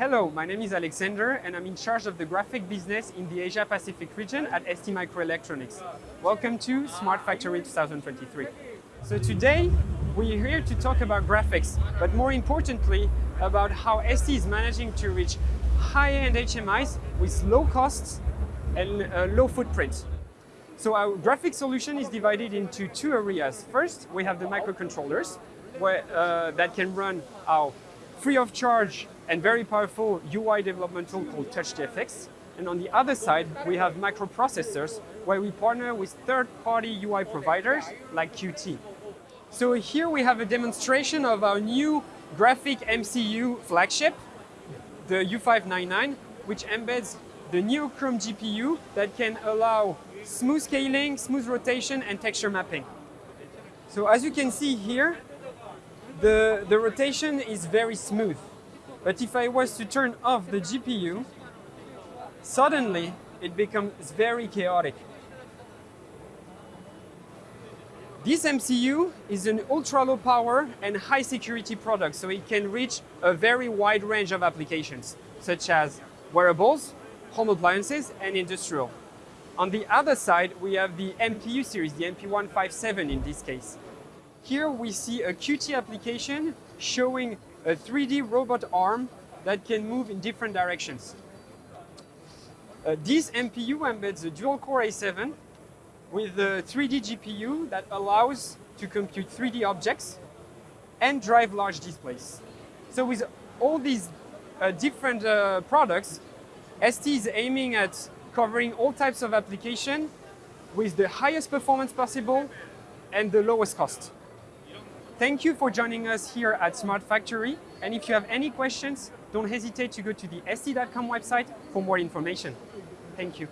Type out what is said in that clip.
Hello, my name is Alexander and I'm in charge of the graphic business in the Asia Pacific region at ST Microelectronics. Welcome to Smart Factory 2023. So today we're here to talk about graphics, but more importantly about how ST is managing to reach high-end HMIs with low costs and uh, low footprint. So our graphic solution is divided into two areas. First, we have the microcontrollers where, uh, that can run our free of charge and very powerful UI development tool called TouchGFX. And on the other side, we have microprocessors where we partner with third-party UI providers like Qt. So here we have a demonstration of our new graphic MCU flagship, the U599, which embeds the NeoChrom GPU that can allow smooth scaling, smooth rotation, and texture mapping. So as you can see here, the, the rotation is very smooth. But if I was to turn off the GPU, suddenly it becomes very chaotic. This MCU is an ultra low power and high security product, so it can reach a very wide range of applications, such as wearables, home appliances, and industrial. On the other side, we have the MPU series, the MP157 in this case. Here we see a Qt application showing a 3D robot arm that can move in different directions. Uh, this MPU embeds a dual-core A7 with a 3D GPU that allows to compute 3D objects and drive large displays. So with all these uh, different uh, products, ST is aiming at covering all types of application with the highest performance possible and the lowest cost. Thank you for joining us here at Smart Factory. And if you have any questions, don't hesitate to go to the st.com website for more information. Thank you.